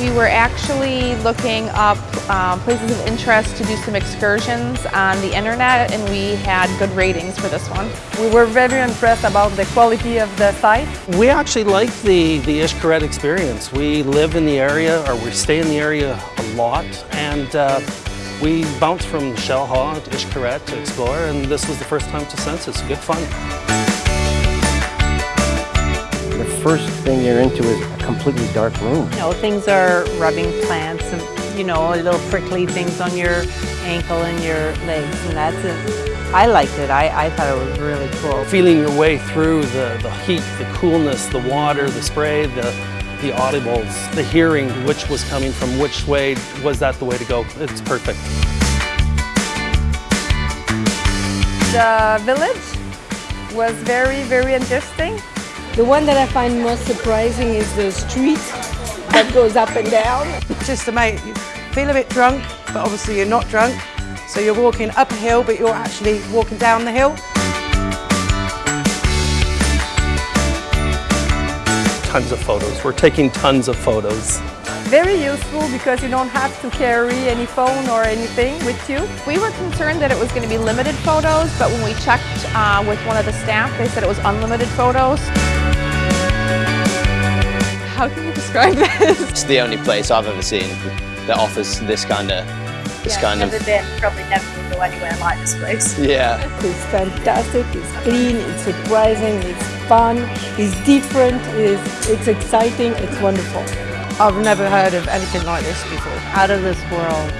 We're actually looking up um, places of interest to do some excursions on the internet and we had good ratings for this one. We were very impressed about the quality of the site. We actually like the, the Xcaret experience. We live in the area, or we stay in the area a lot, and uh, we bounce from Xel-Há to Xcaret to explore, and this was the first time to Xenses. Good fun. The first thing you're into is a completely dark room. You know, things are rubbing plants and, you know, little prickly things on your ankle and your legs, and that's it. I liked it. I, I thought it was really cool. Feeling your way through the, the heat, the coolness, the water, the spray, the, the audibles, the hearing which was coming from which way, was that the way to go? It's perfect. The village was very, very interesting. The one that I find most surprising is the street that goes up and down. Just to make you feel a bit drunk, but obviously you're not drunk. So you're walking up a hill, but you're actually walking down the hill. Tons of photos. We're taking tons of photos. Very useful because you don't have to carry any phone or anything with you. We were concerned that it was going to be limited photos, but when we checked uh, with one of the staff, they said it was unlimited photos. How can you describe this? It's the only place I've ever seen that offers this kind of this yeah, kind never of been, probably never will go anywhere like this place. yeah. It's fantastic, it's clean, it's surprising, it's fun, it's different, it's, it's exciting, it's wonderful. I've never heard of anything like this before. Out of this world.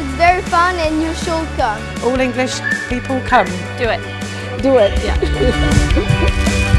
It's very fun and you should come. All English people come. Do it. Do it. Yeah.